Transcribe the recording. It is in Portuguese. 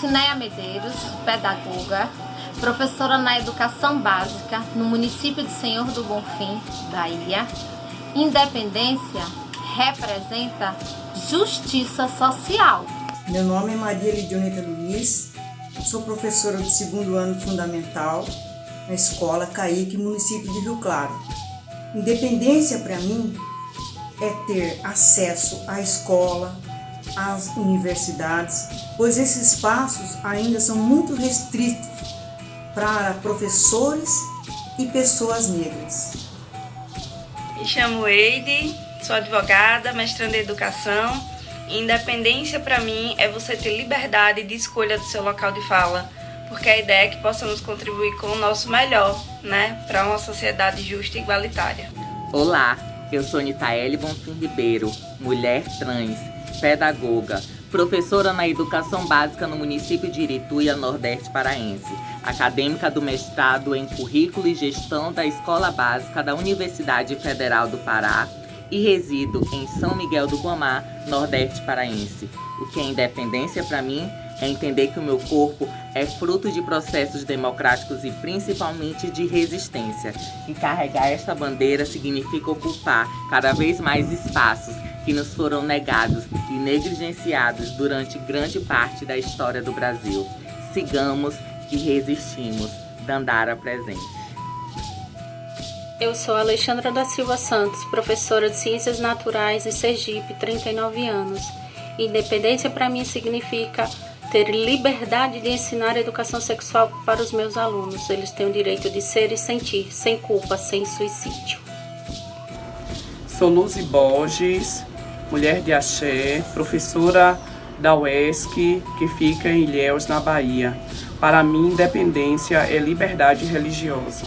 Cineia Medeiros, pedagoga, professora na educação básica no município de Senhor do Bonfim, Bahia. Independência representa justiça social. Meu nome é Maria Lidioneta Luiz, sou professora do segundo ano fundamental na escola Caíque, município de Rio Claro. Independência para mim é ter acesso à escola, às universidades, pois esses espaços ainda são muito restritos para professores e pessoas negras. Me chamo Eide, sou advogada, mestrando em educação. Independência para mim é você ter liberdade de escolha do seu local de fala, porque a ideia é que possamos contribuir com o nosso melhor, né, para uma sociedade justa e igualitária. Olá, eu sou Nitaele Bonfim Ribeiro, mulher trans, pedagoga, professora na educação básica no município de Irituia, Nordeste Paraense, acadêmica do mestrado em currículo e gestão da Escola Básica da Universidade Federal do Pará e resido em São Miguel do Guamá, Nordeste Paraense. O que é independência para mim é entender que o meu corpo é fruto de processos democráticos e principalmente de resistência. E carregar esta bandeira significa ocupar cada vez mais espaços que nos foram negados e negligenciados durante grande parte da história do Brasil. Sigamos e resistimos. Dandara presente. Eu sou Alexandra da Silva Santos, professora de Ciências Naturais em Sergipe, 39 anos. Independência para mim significa ter liberdade de ensinar educação sexual para os meus alunos. Eles têm o direito de ser e sentir, sem culpa, sem suicídio. Sou Luzi Borges, mulher de axé, professora da UESC, que fica em Ilhéus, na Bahia. Para mim, independência é liberdade religiosa.